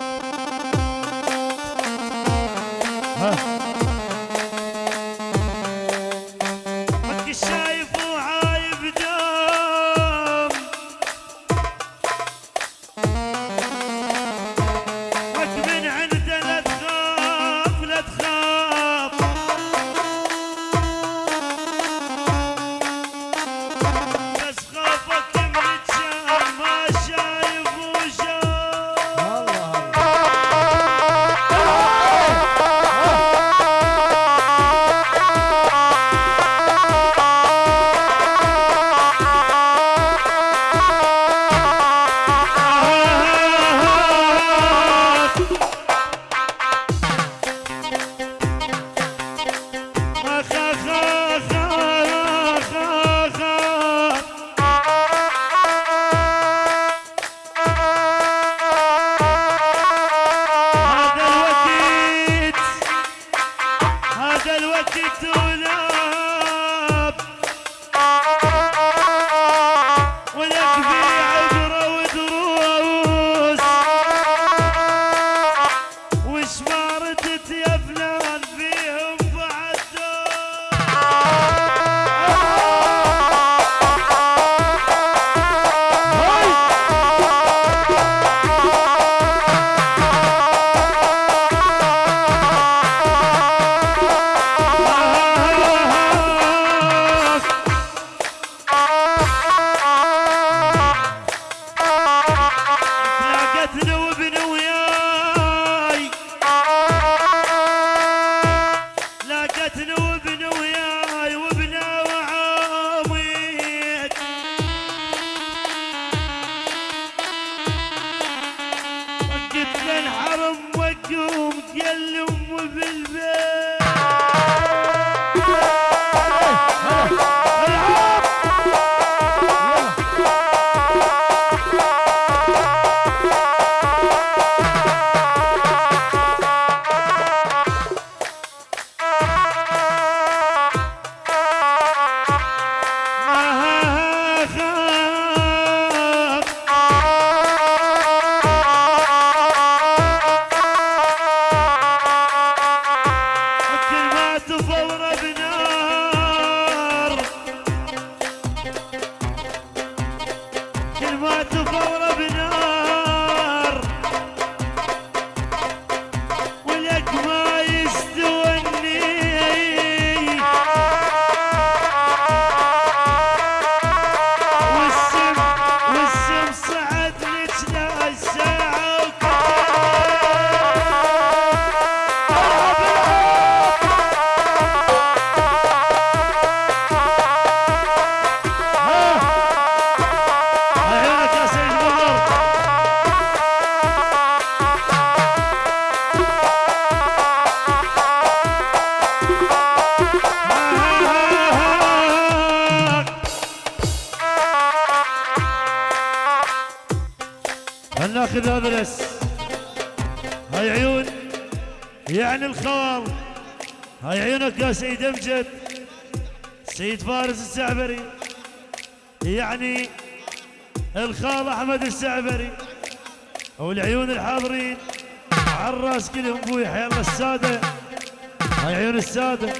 you الخال هاي عيونك يا سيد امجد. سيد فارس السعبري. يعني الخال أحمد السعبري. والعيون الحاضرين. على الراس كلهم أبوي حي الله السادة. هاي عيون السادة.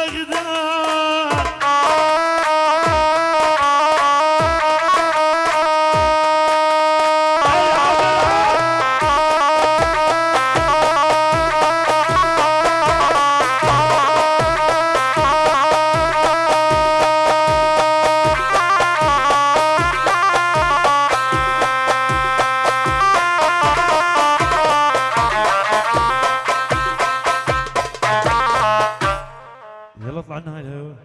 dağda One Night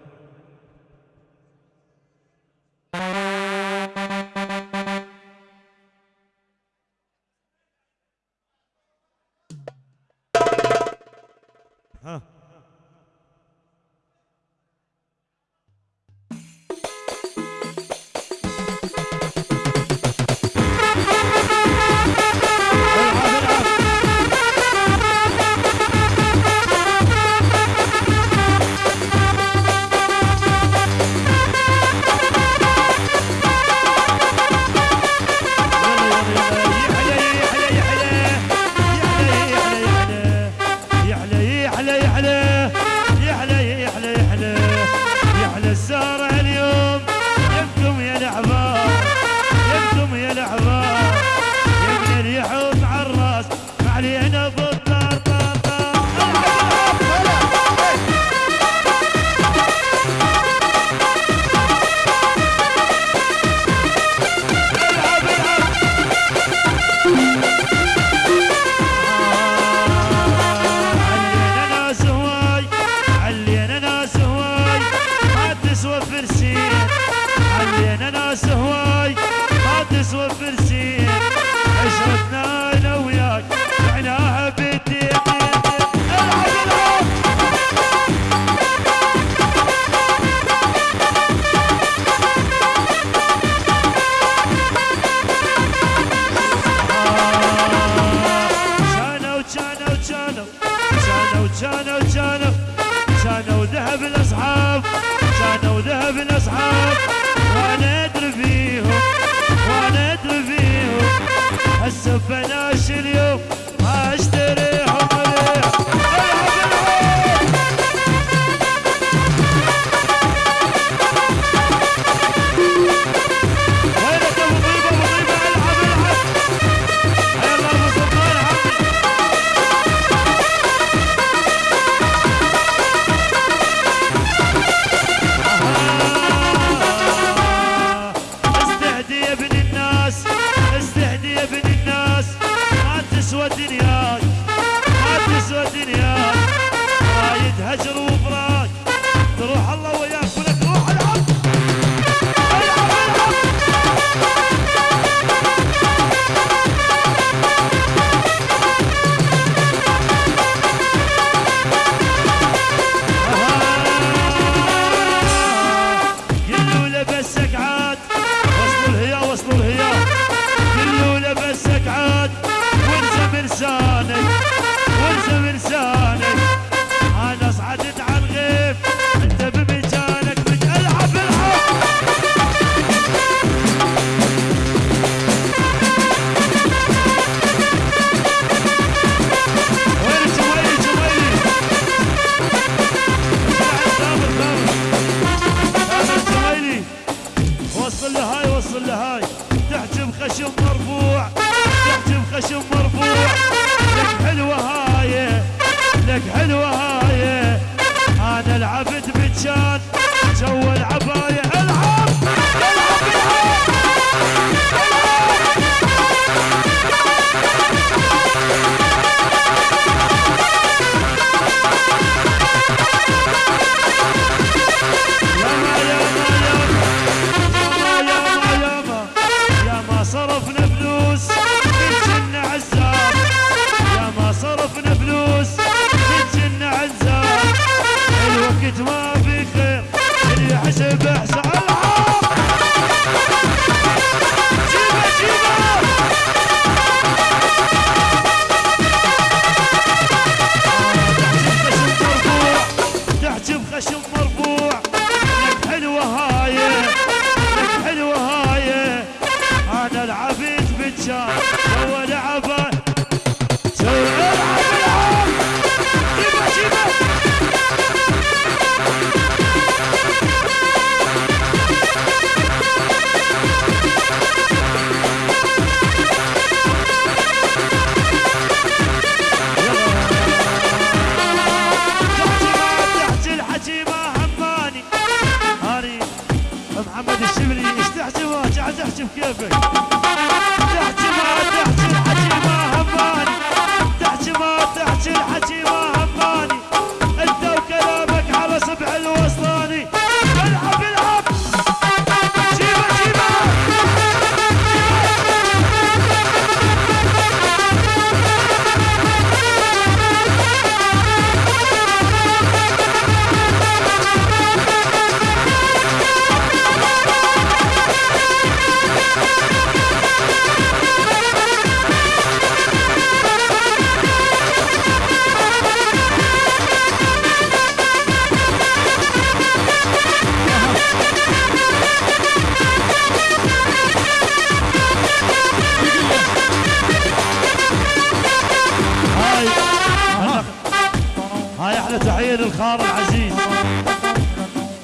للخال العزيز.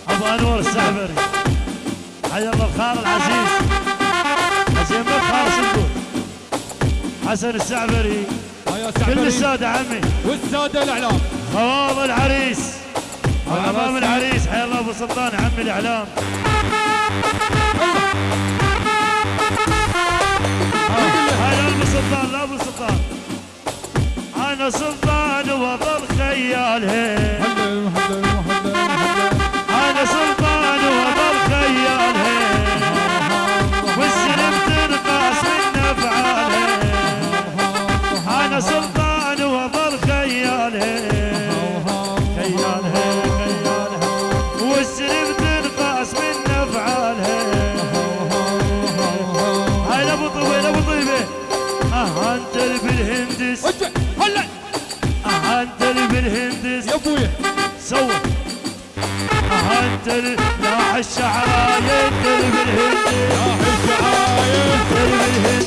أبو أنور السعبري حيا الله الخال العزيز. حسين خالص نقول حسن السعبري. كل السادة عمي. والسادة الإعلام. خواض العريس. أمام. العريس. حيا الله أبو سلطان عمي الإعلام. ابو طيبه ابو طيبه آه أنت اللي بالهندس. هلا. آه أنت اللي بالهندس. يا أبويا. سوى. آه أنت اللي لاح الشعرايه أنت اللي بالهندس. يا الشعرايه أنت اللي بالهندس.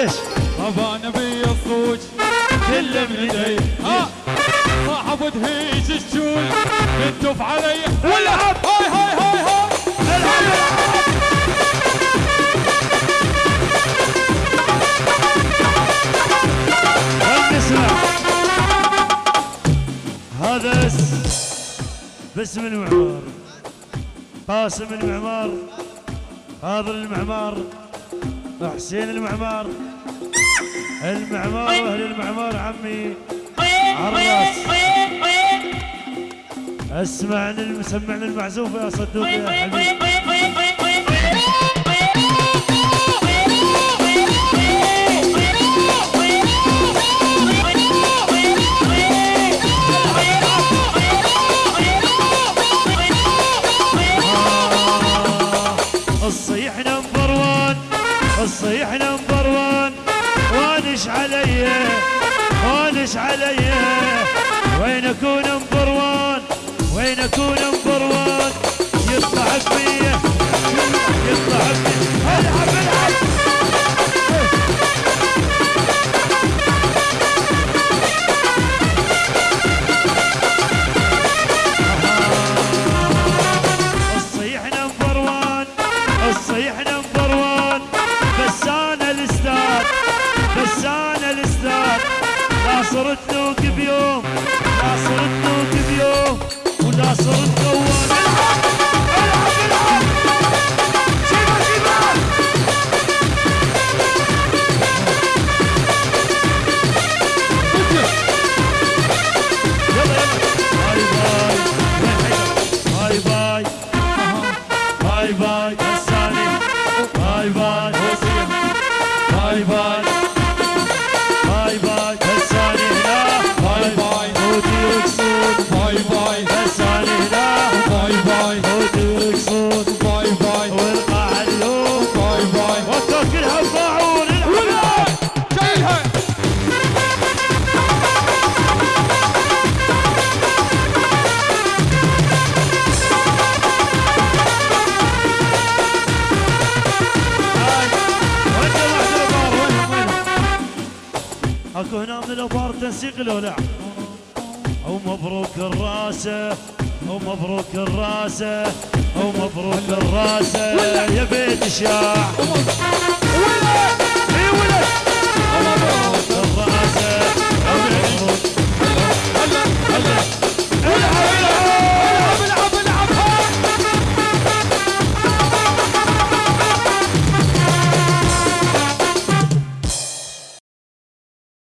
إيش أبا نبي الصوج كله من ايدي ها! صاحب دهيج الشول بتدف علي. والعب هاي هاي هاي هاي! العب هذا اس- باسم المعمار. قاسم المعمار. فاضل المعمار. حسين المعمار. المعمار واهل المعمار عمي. عراس أسمعني الم- سمعني المعزوف يا صدوق يا حبيبي الصيح نمبر وان وانش علي وانش علي. وين أكون نمبر وان وين أكون نمبر وان يطلع بي يطلع بي العب صرت نوك بيوم لا صرت اكو هنا من الابار تنسيق لولع أو مبروك الراسة أو مبروك الراسة أو مبروك الراسة. يا بيت الشاع ومبروك الراسة ومبروك الراسه